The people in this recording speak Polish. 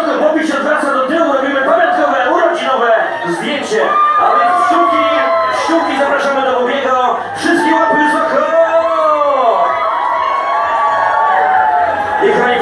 Wysoko, Bobby się odwraca do tyłu, robimy pamiątkowe, urodzinowe zdjęcie. A więc sztuki, sztuki zapraszamy do Bobiego. Wszystkie łapy wysoko! I kochani